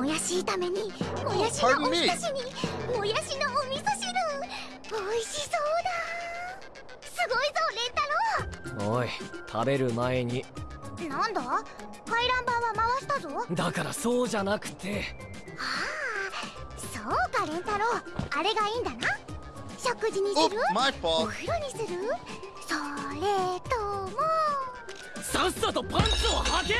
もやし炒めにもやしのお me ひたしにもやしのお味噌汁。美味しそうだ。すごいぞレンタロおい食べる前に。なんだ？回覧板は回したぞ。だからそうじゃなくて。ああそうかレンタロウあれがいいんだな。食事にする？My お風呂にする？それとも。さっさとパンツを履け！